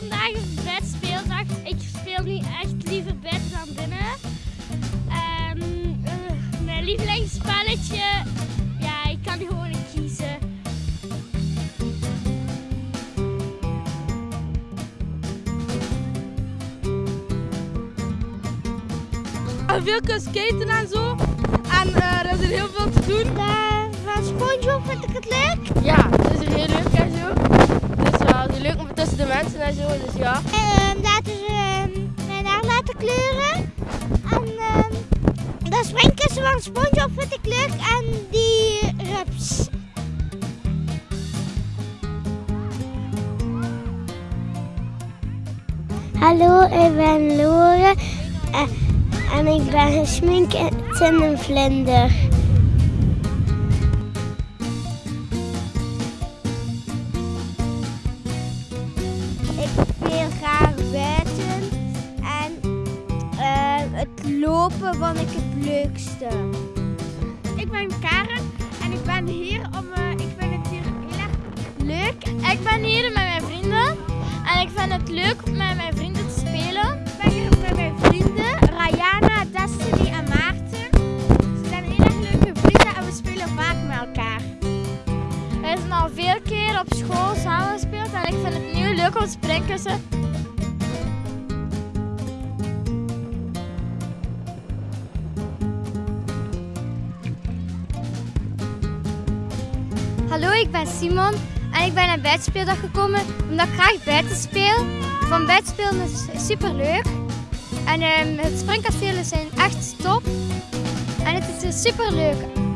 vandaag een bedspeeldag. Ik speel nu echt liever bed dan binnen. Ehm, eh, mijn lievelingsspelletje, ja, ik kan gewoon niet kiezen. Ah, veel kunnen skaten en zo. En eh, er is er heel veel te doen. Eh, van SpongeBob vind ik het leuk. Ja, dat is er heel leuk tussen de mensen en zo. Dus ja. En laten ze ehm, mijn haar laten kleuren. En ehm, dat springkussen van SpongeBob vind ik leuk. En die rups. Hallo, ik ben Lore. Eh, en ik ben gesminkt in een vlinder. Lopen vond ik het leukste. Ik ben Karen en ik ben hier om. eh, ik vind het hier heel erg leuk. Ik ben hier met mijn vrienden en ik vind het leuk om met mijn vrienden te spelen. Ik ben hier met mijn vrienden Rayana, Destiny en Maarten. Ze zijn heel erg leuke vrienden en we spelen vaak met elkaar. We zijn al veel keer op school samen gespeeld en ik vind het nu leuk om springkussen. Hallo, ik ben Simon en ik ben naar buitenspeeldag gekomen omdat ik graag buiten speel. Van buitenspelen is super leuk. En ehm, het springkastelen zijn echt top. En het is super leuk.